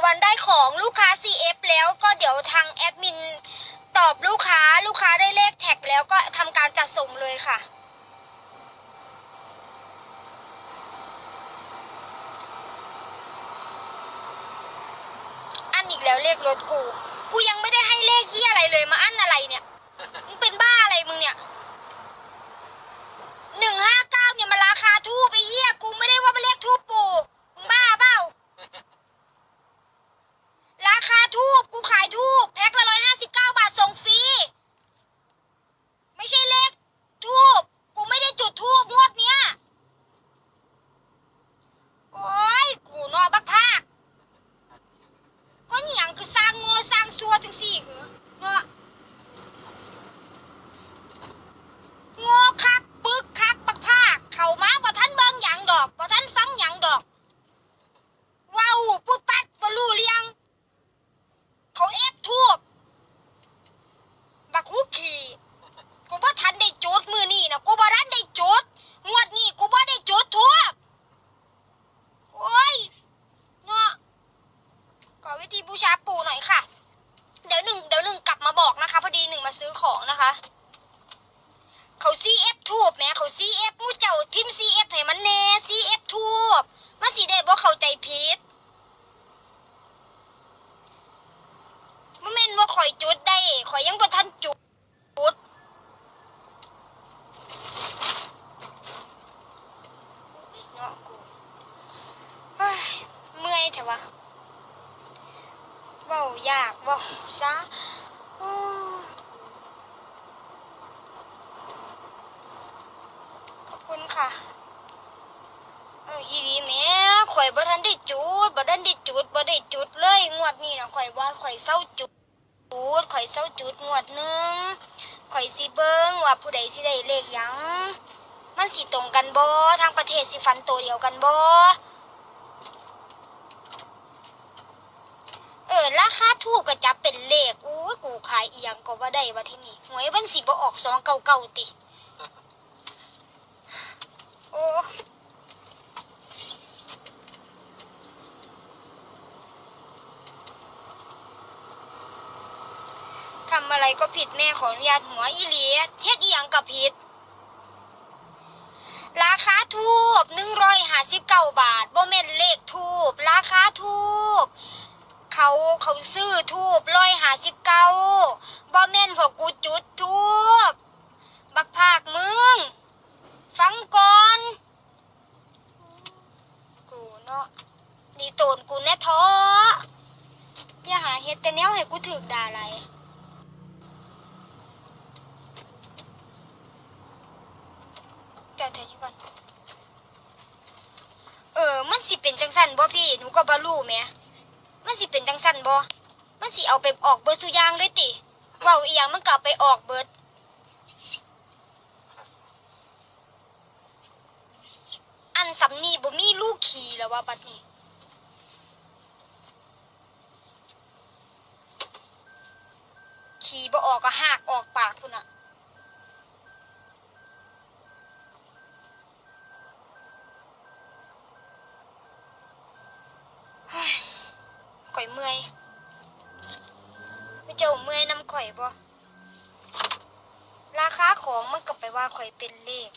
กี่วันได้ของลูกค้า CF แล้วก็เดี๋ยวทางแอดมินตอบลูกค้าลูกค้าได้เลขแท็กแล้วก็ทำการจัดส่งเลยค่ะ อันอีกแล้วเลขรถกู กูยังไม่ได้ให้เลขที่อะไรเลยมาอันอะไรเนี่ยมึงเป็นบ้าอะไรมึงเนี่ยหนึ่งห้าเก้าเนี่ยมันราคาทูบไปเหี้ยกูไม่ได้ว่ามันเลขทูบปู มึงบ้าเปล่า ราคาทูบกูขายทูบแพ็คละร้อยห้าสิบเก้าบาทส่งฟรี ไม่ใช่เลขทูบกูไม่ได้จุดทูบงวดเนี้ย โอ้ย กูนอบักภาค ก็อหย่างคือสร้างโง่สร้างซัวจังสี่เหรอเนาะโง่คักปึกคักบักภาค เข้ามาบ่ท่านเบิ่งหยังดอกบ่ท่านฟังหยังดอกเว้าวปุ๊บปัดบ่รู้เรียง เขาเอฟทูบบักฮูขี่กูบ่ทันได้จุดมือนี่นะกูบ่ทันได้จุดงวดนี้กูบ่ได้จุดทูบโอ้ยเนาะ ขอวิธีบูชาปู่หน่อยค่ะ เดี๋ยวหนึ่งเดี๋ยวหนึ่งกลับมาบอกนะคะ พอดีหนึ่งมาซื้อของนะคะ เขา CF ทูบแม่เขา CF มูเจ้าพิมพ์ CF ให้มันแน่ CF ทูบมาสิได้บ่เข้าใจผิดบ่แม่นว่าข่อยจุดได้ข่อยยังบ่ทันจุดเนาะกูเฮ้ยเมื่อยแถวะเว้ายากเว้าซะโอ้ขอบ ค่ะเออยีดีแม่ข่อยบ่ทันได้จุดบ่ทันได้จุดบ่ได้จุดเลยงวดนี้นะข่อยว่าข่อยเศร้าจุดจุดข่อยเศร้าจุดงวดหนึ่งข่อยสิเบิ่งว่าผู้ใดสิได้เลขยัง มันสิตรงกันบ่ทางประเทศสิฟันตัวเดียวกันบ่เออราคาถูกก็จับเป็นเลขอู้กูขายเอียงก็ว่าได้ว่าที่นี่หวยมันสิบ่ออกสองเก่าเก่าติ ทำอะไรก็ผิดแม่ขออนุญาตหัวอีหลีเฮ็ดเอียงกับผิด ราคาทูบหนึ่งร้อยห้าสิบเก้าบาทบ่แม่นเลขทูบราคาทูบเขาเขาซื้อทูบร้อยห้าสิบเก้าบ่แม่นพวกกูจุดทูบบักภาคมึง ฟังก่อน กูเนาะดีโตนกูแน่ท้ออย่าหาเฮ็ดแต่แนวให้กูถึกด่าอะไรจอดเถอนี่ก่อน เออ มันสิเป็นจังสันบ่พี่ หนูก็บ่รู้แม่มันสิเป็นจังสันบ่มันสิเอาไปออกเบิดสุยางเลยติว้าอีหยังมันก็เอาไปออกเบิด อันสำนีบ่มีลูกขี่แล้วว่าบัดนี้ขี่บ่ออกก็หากออกปากพุ่นน่ะข่อยเมื่อยไม่เจ้าเมื่อยน้ำข่อยบ่ราคาของมันก็ไปว่าข่อยเป็นเลข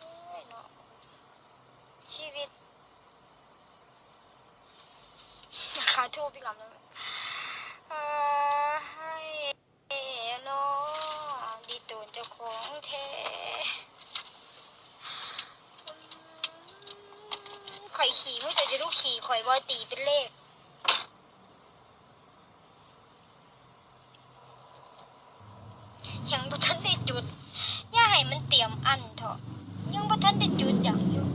โอ้ยเนาะชีวิต ราคา ทูบพี่กำลังเอ่อให้เนาะดีตูนเจ้าของแท้ข่อยขี่มึงจะจะรู้ขี่ข่อยบ่ตีเป็นเลขยังบ่ทันได้จุดย่าให้มันเตรียมอันเถอะยังบ่ทันได้จุดอย่างอยู่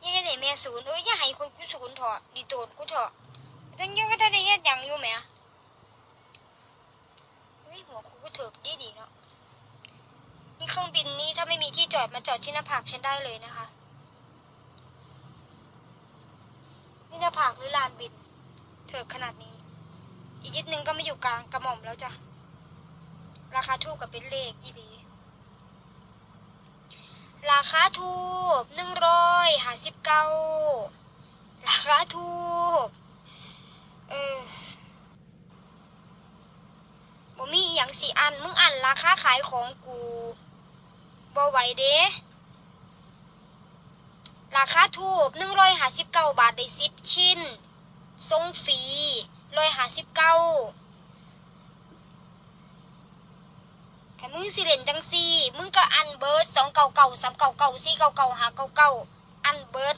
อย่าให้ได้แม่ศูนย์เอ้ยอย่า ให้คนกูศูนย์เถอะดีโตดกูเถอะยังยังบ่ทันได้เฮ็ดหยังอยู่แหมเฮ้ยหัวกูก็เถิกดีดีเนาะนี่เครื่องบินนี้ถ้าไม่มีที่จอดมาจอดที่หน้าผากฉันได้เลยนะคะ นี่หน้าผากหรือลานบิน เถิกขนาดนี้ อีกนิดนึงก็ไม่อยู่กลางกระหม่อมแล้วจ้ะ ราคาทูกกับเป็นเลขอีดีราราคาถูกหนึ่งร้อยห้าสิบเก้า ราคาถูก เออบ่มีอย่างสิอัน มึงอันราคาขายของกูบ่ไหวเด้ราคาถูกหนึ่งร้อยห้าสิบเก้าบาทได้สิบชิ้น ทรงฟรีร้อยห้าสิบเก้าถ้ามึงสิเล่นจังซี่ มึงก็อันเบิร์ดสองเก่าเก่าสามเก่าเก่าสี่เก่าเก่าหาเก่าเก่าอันเบิร์ด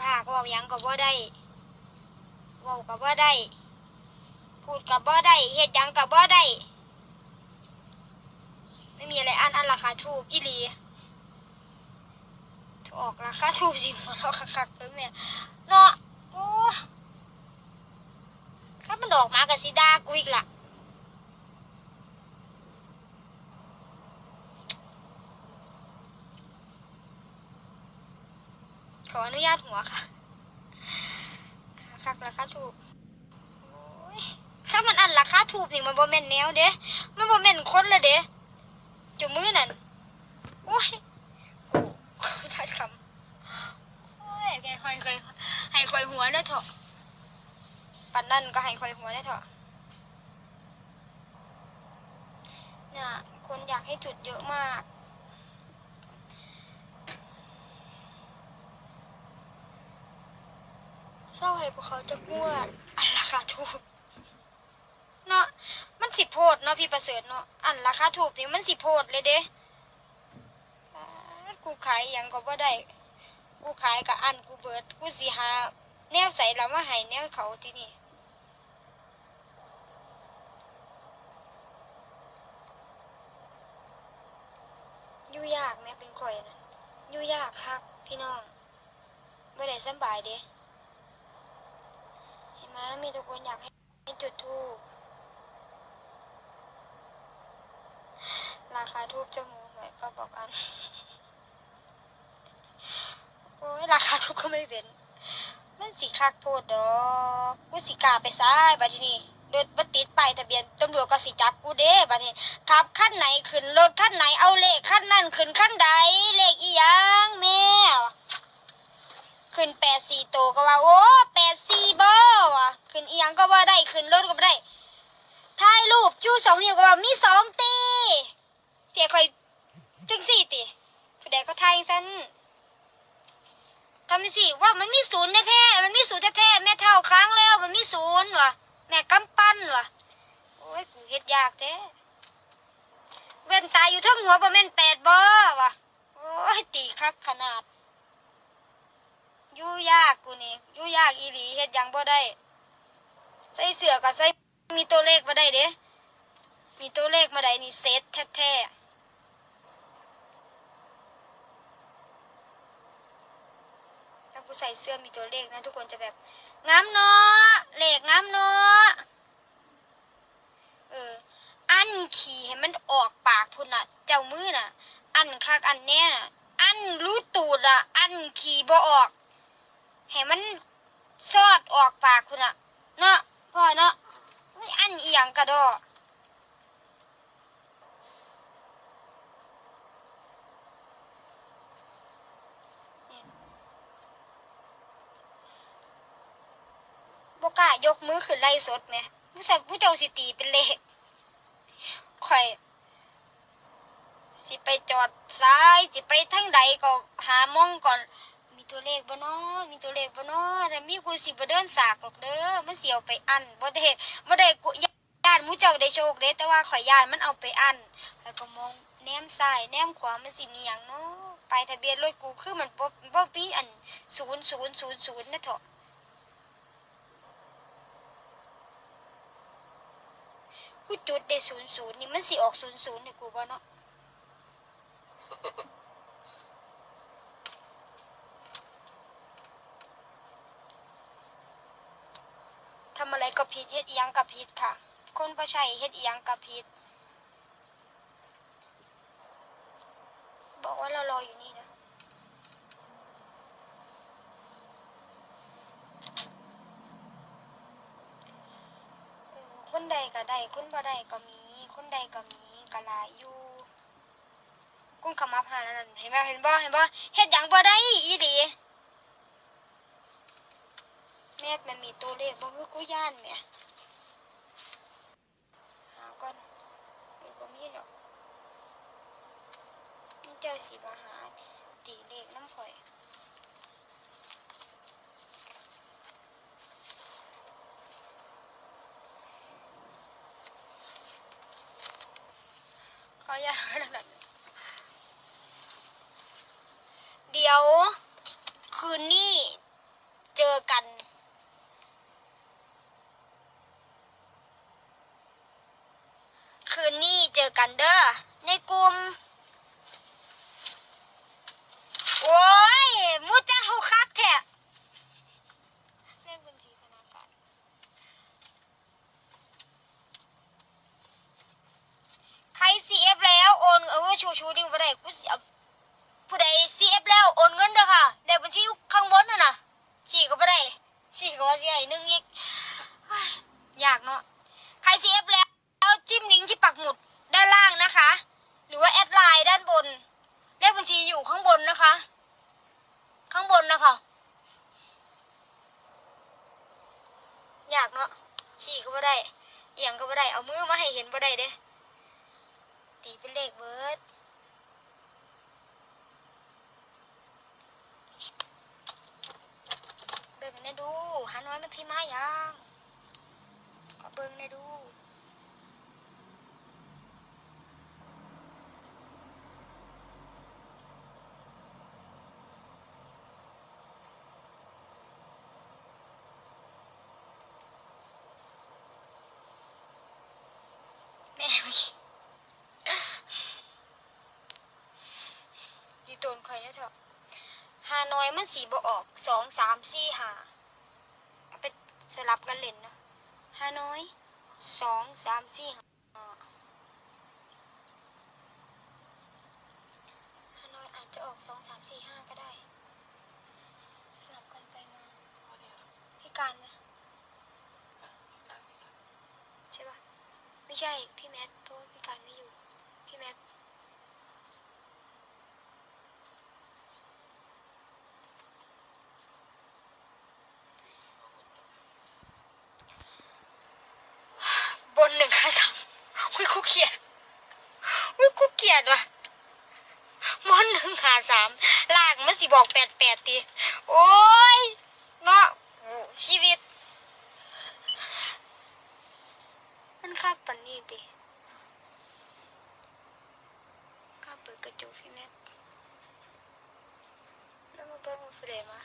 อีภาคว่าหยังก็บ่ได้ว้าก็บ่ได้ พูดก็บ่ได้เฮ็ดยังก็บ่ได้ ไม่มีอะไรอันอันราคาถูกอีหลีถออกราคาถูกสิหัวเราะคักๆเลยแม่เนาะโอ้ถ้ามันดอกมากับสิดากูอีกล่ะ ขออนุญาตหัวค่ะคักราคาถูกโอ้ามันอันราคาถูกนี่มันบ่แม่นแนวเด้มันบ่แม่นคนละเด้จมือนั่นโอ้ยกูทัดคำโอ้ยแกคอยคอยให้คอยหัวได้เถอะปันนั่นก็ให้คอยหัวได้เถอะเนี่ยคนอยากให้จุดเยอะมาก เศร้าให้พวกเขาจะงวดอันราคาถูกเนาะมันสิโพดเนาะพี่ประเสริฐเนาะอันราคาถูกนี่มันสิโพดเลยเด้กูขายอหยังก็บ่ได้ กูขายกับอันกูเบิด กูสิหา แนวใส่แล้วมาให้แนวเขาที่นี่ยู่ยากแม่เป็นข่อยน่ะยู่ยากครับพี่น้องบ่ได้สบายเด้ เห็นไหมมีทุกคนอยากให้จุดทูบราคาทูบจมูกหน่อยก็บอกอัน โอ้ยราคาทูบก็ไม่เป็นมันสีคักโพดดอกกูสิกาไปซ้ายบัดทีนี้รถบัติดไปทะเบียนตำรวจก็สิจับกูเด้บัดนี้ขับขั้นไหนขึ้นรถขั้นไหนเอาเลขขั้นนั่นขึ้นขั้นใดเลขอีหยังแม่ขึ้นแปดสี่โตก็ว่าโอ้ แปดสี่บอว่ะขึ้นเอียงก็ว่าได้ขึ้นรถก็บ่ได้ถ่ายรูปชูสองนิ้วก็ว่ามีสองตี เสียคอยจึงสี่ตีผู้ใดก็ถ่ายซันทำไปสิว่ามันมีศูนย์แท้ๆมันมีศูนย์แท้ๆแม่เท่าค้างแล้ว มันมีศูนย์ว่ะแม่กำปั้นว่ะโอ้ยกูเฮ็ดยากแท้เว้นตายอยู่ทั้งหัวประมาณแปดบ่ว่ะโอ้ยตีคักขนาด ยู่ยากกูนี่ยู่ยากอีหลีเฮ็ดหยังบ่ได้ ใส่เสื้อก็ใส่มีตัวเลขบ่ได้เด้มีตัวเลขมาได้นี่เซตแท้ๆถ้ากูใส่เสื้อมีตัวเลขนะทุกคนจะแบบงามเนาะเลขงามเนาะเออ อันขี่ให้มันออกปากพุ่นน่ะ เจ้ามือน่ะ อันคักอันเนี้ยน่ะ อันรู้ตูดอะ อันขี่บ่ออก ให้มันซอดออกปากคุณอะเนาะพ่อเนาะไม่อันเอียงกระดอบกล้ายกมือขึ้นไล่สดไหมผู้ชายผู้เจ้าสิตีเป็นเลขข่อย สิไปจอดซ้าย สิไปทางใดก็หามองก่อน ตัวเลขบ่นาะมีตัวเลขบ่นาะถ้ามีกูสิบ่เดินสากหรอกเด้อมันเสิเอาไปอันบ่ได้บ่ได้กูญาติมูเจ้าได้โชคเด้แต่ว่าข่อยญาติมันเอาไปอันแล้วก็มองแนมซ้ายแนมขวามันสิมีหยังเนาะไปทะเบียนรถกูคือมันบ่บ่มีอัน0000นย์ศูนย์ศูนย์นะเถาะกูจุดได้00นี่มันสิออก00ให้กูบ่เนาะ ทำอะไรก็ผิดเฮ็ดอีหยังก็ผิด คนบ่ใช่เฮ็ดอีหยังก็ผิดบอกว่าเรารออยู่นี่นะคนใดก็ได้คนบ่ได้ก็มี คนใดก็มีก็หลายอยู่กุ้งขมับหานั่นเห็นไหมเห็นบ่เห็นบ่เฮ็ดหยังบ่ได้อีดีแม่มันมีตัวเลขบ่คือกูย่านแม่หาก่อนหรือบ่ มีดอกมันเจ้าสิมาหาตีเลขน้ำข่อย ขออย่าตนั่นนะเดี๋ยว คืนนี้เจอกัน คื นี้เจอกันเด้อในกลุ่มโอ้ยมูเจ้าคักแท้เลขบัญชีธนาคารใคร CF แล้วโอนเออชูชูดิวบ่ได้กูผู้ใด CF แล้วโอนเงินเด้อค่ะเลขบัญชีอยู่ข้างบนน่ะนะฉีกก็บ่ได้ฉีกก็ว่าสิให้หนึงอีกเฮ้ยยากเนาะใคร CF แล้วจิ้มลิงก์ที่ปักหมุดด้านล่างนะคะ หรือว่าแอดไลน์ด้านบน เลขบัญชีอยู่ข้างบนนะคะ ข้างบนนะคะยากเนาะฉีกก็บ่ได้เอียงก็บ่ได้เอามือมาให้เห็นบ่ได้เด้ ตีเป็นเลขเบิร์ดเบิ่ งได้ดูหาน้อยมันที่มายังก็เบิ่งได้ดูแม่เมื่อกี้ดีโตนข่อยนะเถอะหาน้อยมันสีบ่ออกสองสามสี่หาเอา สลับกันเล่นเนาะหาน้อยสองสามสี่หาฮานอยอาจจะออกสองสามสี่ห้าก็ได้สลับกันไปมาพี่การไหมใช่ปะไม่ใช่พี่แมทเพราะว่าพี่การไม่อยู่พี่แมท บนหนึ่งห้าสามอุ้ยกูเกลียดอุ้ยกูเกลียดว่ะบนหนึ่งห้าสามล่างมันสิบอกแปดแปดตีโอ้ยเนาะชีวิต มันคาปันนี่ตีข้าเปิดกระจกพี่แมทแล้วมาเบิ้งมาเฟรมา